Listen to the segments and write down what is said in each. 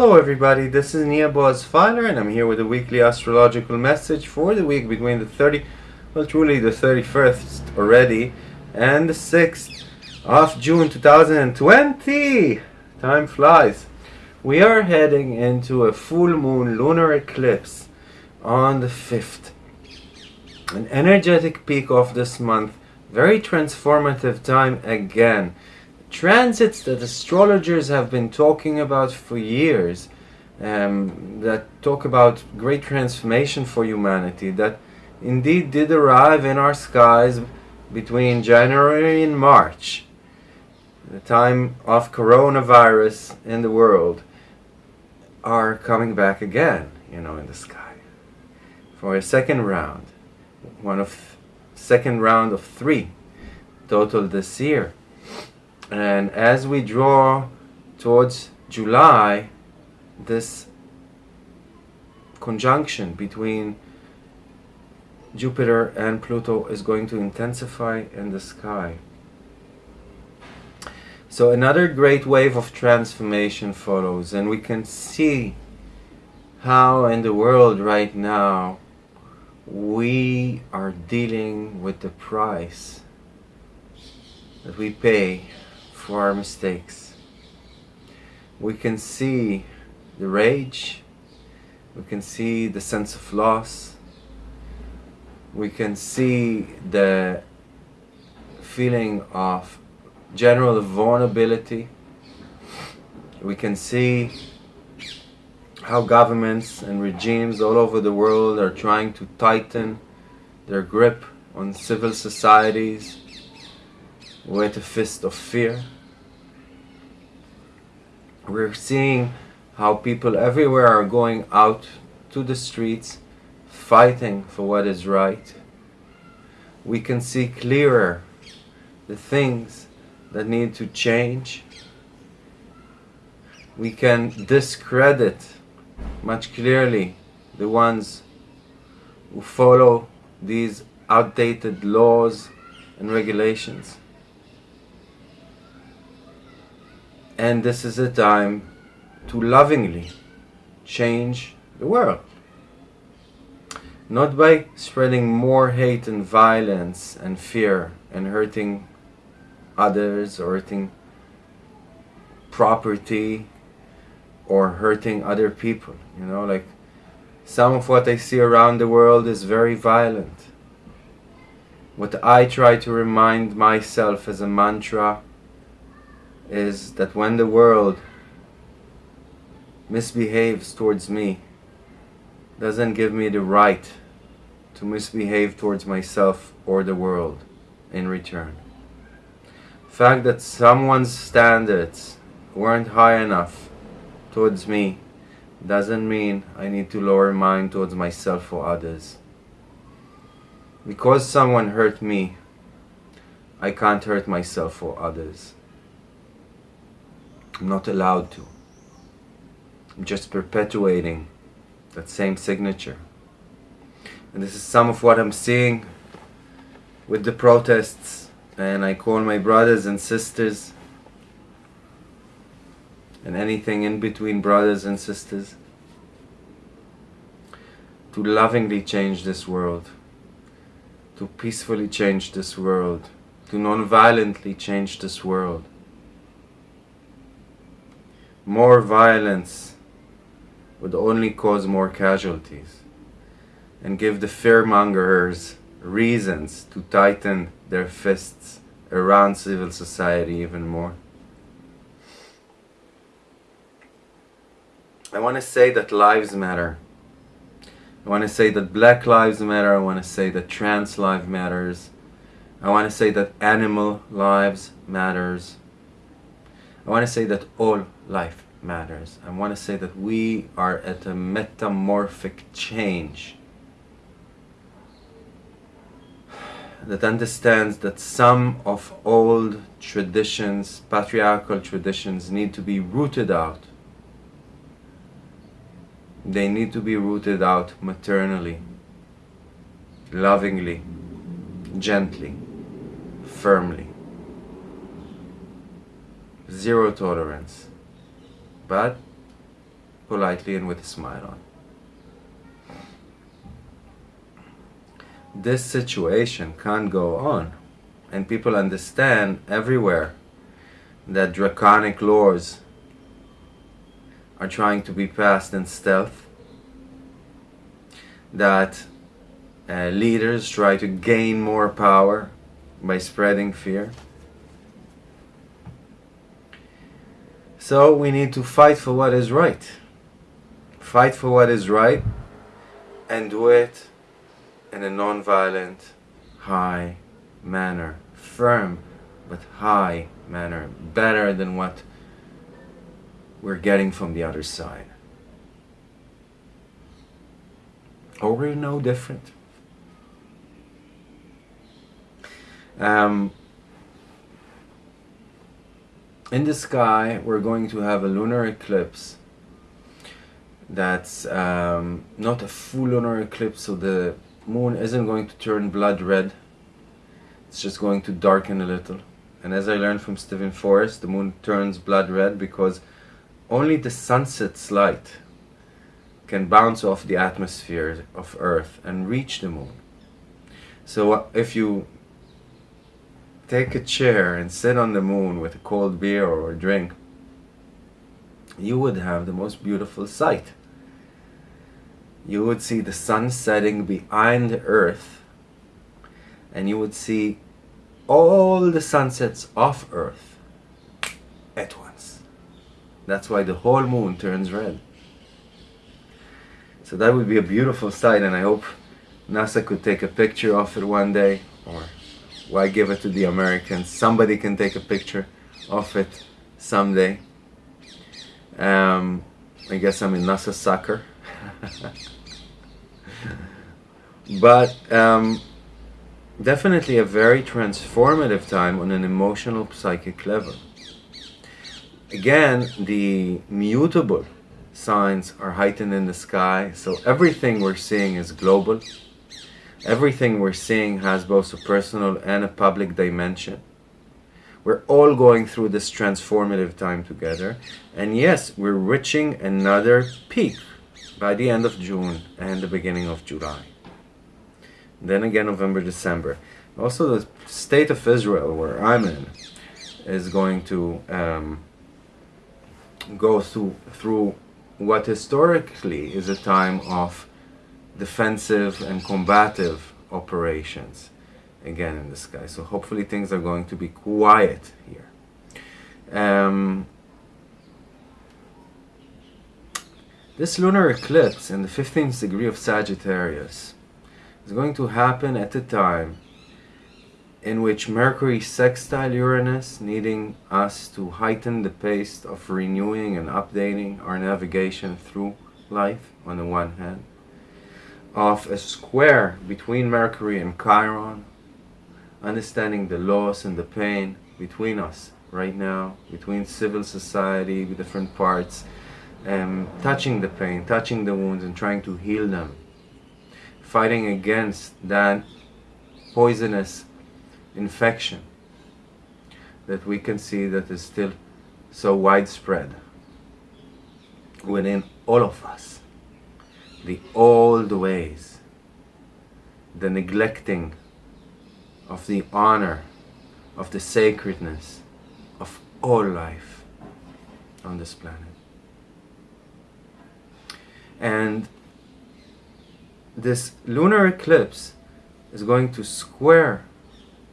Hello everybody, this is Nia Boaz Filer and I'm here with a weekly astrological message for the week between the 30, well truly the 31st already, and the 6th of June 2020. Time flies. We are heading into a full moon lunar eclipse on the 5th. An energetic peak of this month, very transformative time again transits that astrologers have been talking about for years um, that talk about great transformation for humanity that indeed did arrive in our skies between January and March the time of coronavirus in the world are coming back again you know in the sky for a second round one of second round of three total this year and as we draw towards July, this conjunction between Jupiter and Pluto is going to intensify in the sky. So another great wave of transformation follows and we can see how in the world right now we are dealing with the price that we pay for our mistakes. We can see the rage, we can see the sense of loss, we can see the feeling of general vulnerability, we can see how governments and regimes all over the world are trying to tighten their grip on civil societies with a fist of fear. We're seeing how people everywhere are going out to the streets fighting for what is right. We can see clearer the things that need to change. We can discredit much clearly the ones who follow these outdated laws and regulations. And this is a time to lovingly change the world. Not by spreading more hate and violence and fear and hurting others or hurting property or hurting other people. You know, like some of what I see around the world is very violent. What I try to remind myself as a mantra is that when the world misbehaves towards me, doesn't give me the right to misbehave towards myself or the world in return. fact that someone's standards weren't high enough towards me doesn't mean I need to lower mine towards myself or others. Because someone hurt me, I can't hurt myself or others. I'm not allowed to. I'm just perpetuating that same signature. And this is some of what I'm seeing with the protests and I call my brothers and sisters and anything in between brothers and sisters to lovingly change this world, to peacefully change this world, to non-violently change this world more violence would only cause more casualties and give the fearmongers reasons to tighten their fists around civil society even more. I want to say that lives matter. I want to say that black lives matter. I want to say that trans life matters. I want to say that animal lives matters. I want to say that all life matters. I want to say that we are at a metamorphic change that understands that some of old traditions, patriarchal traditions, need to be rooted out. They need to be rooted out maternally, lovingly, gently, firmly zero tolerance. But politely and with a smile on. This situation can't go on, and people understand everywhere that draconic laws are trying to be passed in stealth, that uh, leaders try to gain more power by spreading fear. So we need to fight for what is right. Fight for what is right and do it in a non-violent, high manner. Firm, but high manner. Better than what we're getting from the other side. Or we're no different. Um, in the sky, we're going to have a lunar eclipse that's um, not a full lunar eclipse, so the moon isn't going to turn blood red. It's just going to darken a little. And as I learned from Steven Forrest, the moon turns blood red because only the sunset's light can bounce off the atmosphere of Earth and reach the moon. So if you take a chair and sit on the moon with a cold beer or a drink, you would have the most beautiful sight. You would see the sun setting behind the earth and you would see all the sunsets off earth at once. That's why the whole moon turns red. So that would be a beautiful sight and I hope NASA could take a picture of it one day or why give it to the Americans? Somebody can take a picture of it someday. Um, I guess I'm in NASA sucker. but um, definitely a very transformative time on an emotional psychic level. Again, the mutable signs are heightened in the sky, so everything we're seeing is global. Everything we're seeing has both a personal and a public dimension. We're all going through this transformative time together. And yes, we're reaching another peak by the end of June and the beginning of July. Then again, November, December. Also, the state of Israel, where I'm in, is going to um, go through, through what historically is a time of defensive and combative operations again in the sky. So hopefully things are going to be quiet here. Um, this lunar eclipse in the 15th degree of Sagittarius is going to happen at a time in which Mercury sextile Uranus, needing us to heighten the pace of renewing and updating our navigation through life on the one hand, of a square between Mercury and Chiron, understanding the loss and the pain between us right now, between civil society, the different parts, um, touching the pain, touching the wounds and trying to heal them, fighting against that poisonous infection that we can see that is still so widespread within all of us the old ways, the neglecting of the honor, of the sacredness of all life on this planet. And this lunar eclipse is going to square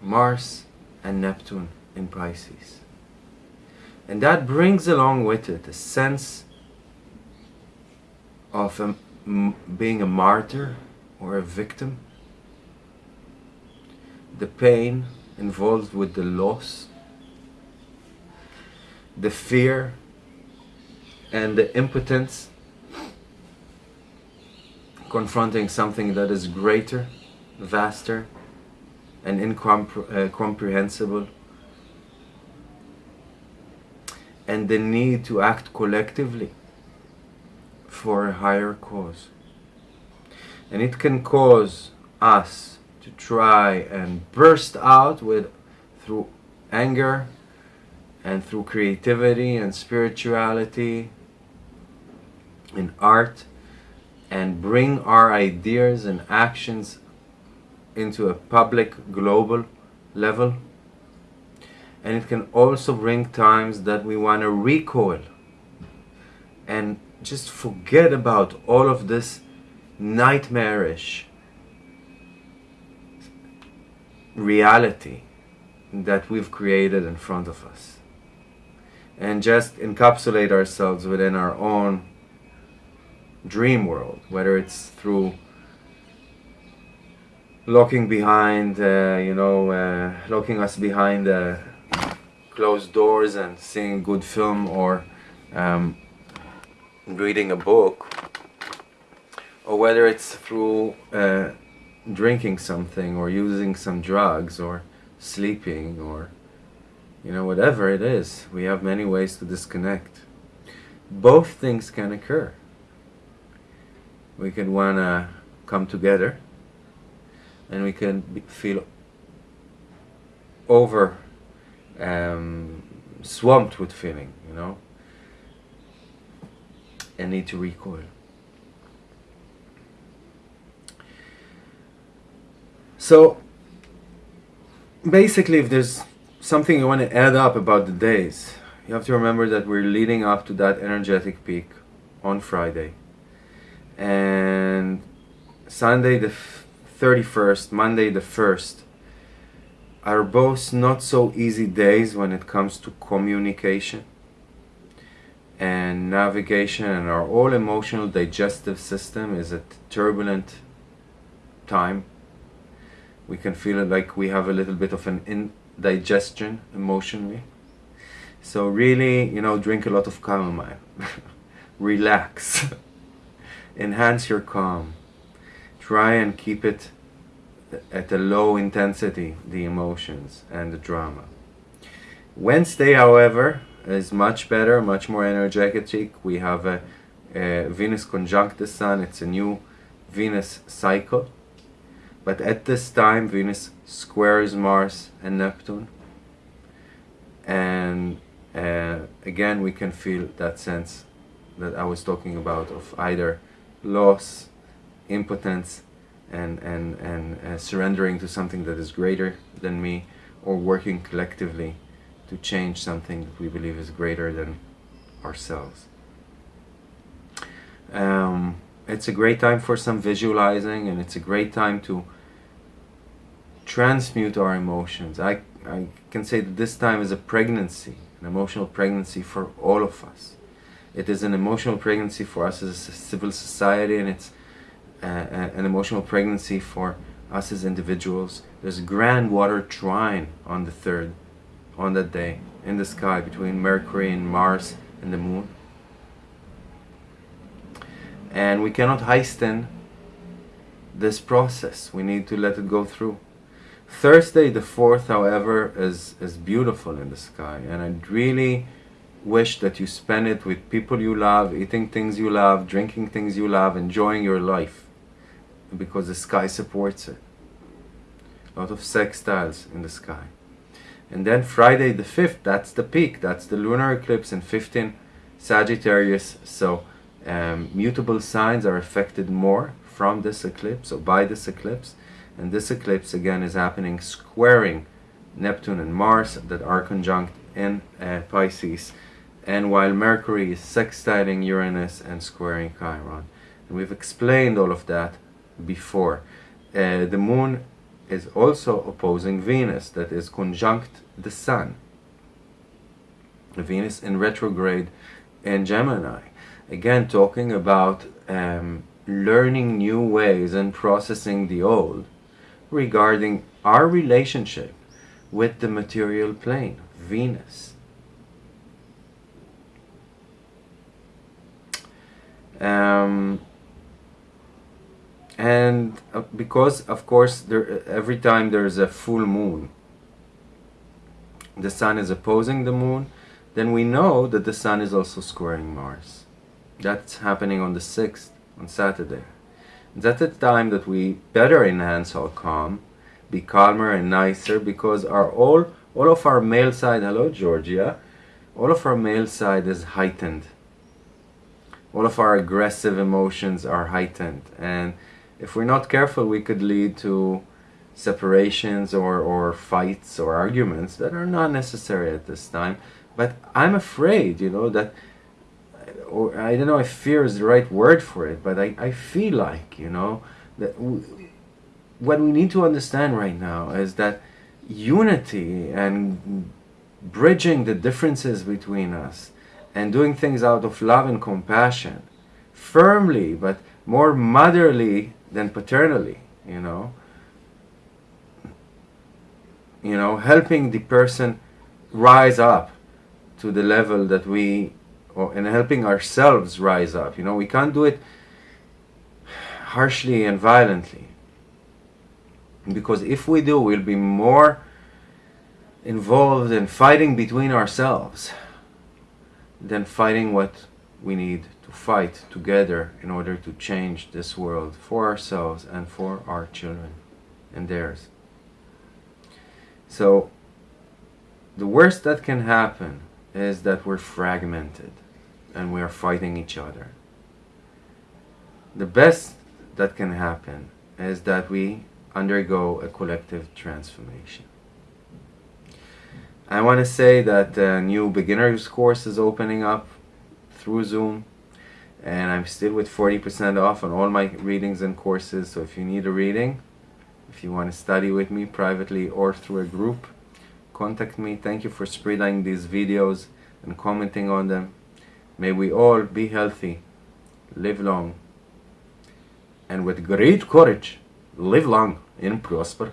Mars and Neptune in Pisces. And that brings along with it a sense of a being a martyr or a victim, the pain involved with the loss, the fear and the impotence confronting something that is greater, vaster, and incomprehensible, uh, and the need to act collectively for a higher cause. And it can cause us to try and burst out with through anger and through creativity and spirituality in art and bring our ideas and actions into a public global level and it can also bring times that we want to recoil and just forget about all of this nightmarish reality that we've created in front of us. And just encapsulate ourselves within our own dream world whether it's through locking behind uh, you know uh, locking us behind uh, closed doors and seeing good film or um, reading a book or whether it's through uh, drinking something or using some drugs or sleeping or you know whatever it is we have many ways to disconnect. Both things can occur. We can want to come together and we can be, feel over um, swamped with feeling you know and need to recoil So basically if there's something you want to add up about the days, you have to remember that we're leading up to that energetic peak on Friday. And Sunday the 31st, Monday the 1st are both not so easy days when it comes to communication and navigation and our all emotional digestive system is a turbulent time we can feel it like we have a little bit of an indigestion emotionally. So really, you know, drink a lot of chamomile. Relax. Enhance your calm. Try and keep it at a low intensity, the emotions and the drama. Wednesday, however, is much better, much more energetic. We have a, a Venus conjunct the Sun. It's a new Venus cycle but at this time, Venus squares Mars and Neptune. And uh, again, we can feel that sense that I was talking about of either loss, impotence, and, and, and uh, surrendering to something that is greater than me, or working collectively to change something that we believe is greater than ourselves. Um, it's a great time for some visualizing and it's a great time to transmute our emotions. I, I can say that this time is a pregnancy, an emotional pregnancy for all of us. It is an emotional pregnancy for us as a civil society and it's uh, uh, an emotional pregnancy for us as individuals. There's grand water trine on the 3rd, on that day, in the sky between Mercury and Mars and the Moon. And we cannot hasten this process. We need to let it go through. Thursday the 4th, however, is, is beautiful in the sky, and I really wish that you spend it with people you love, eating things you love, drinking things you love, enjoying your life, because the sky supports it. A lot of sextiles in the sky. And then Friday the 5th, that's the peak, that's the lunar eclipse in 15 Sagittarius, so um, mutable signs are affected more from this eclipse, or by this eclipse. And this eclipse again is happening squaring Neptune and Mars that are conjunct in uh, Pisces. And while Mercury is sextiling Uranus and squaring Chiron. And we've explained all of that before. Uh, the moon is also opposing Venus that is conjunct the Sun Venus in retrograde in Gemini again talking about um, learning new ways and processing the old regarding our relationship with the material plane, Venus. Um, and uh, because of course there, every time there's a full moon the sun is opposing the moon then we know that the sun is also squaring Mars. That's happening on the 6th on Saturday. That's the time that we better enhance our calm, be calmer and nicer because our all all of our male side, hello Georgia, all of our male side is heightened. all of our aggressive emotions are heightened. And if we're not careful we could lead to separations or, or fights or arguments that are not necessary at this time. But I'm afraid you know that or I don't know if fear is the right word for it but I, I feel like you know that what we need to understand right now is that unity and bridging the differences between us and doing things out of love and compassion firmly but more motherly than paternally you know. You know helping the person rise up to the level that we or, and helping ourselves rise up you know. We can't do it harshly and violently. Because if we do we'll be more involved in fighting between ourselves than fighting what we need to fight together in order to change this world for ourselves and for our children and theirs. So the worst that can happen is that we're fragmented and we are fighting each other. The best that can happen is that we undergo a collective transformation. I want to say that a new beginners course is opening up through Zoom and I'm still with 40% off on all my readings and courses. So if you need a reading if you want to study with me privately or through a group contact me. Thank you for spreading these videos and commenting on them. May we all be healthy live long and with great courage live long and prosper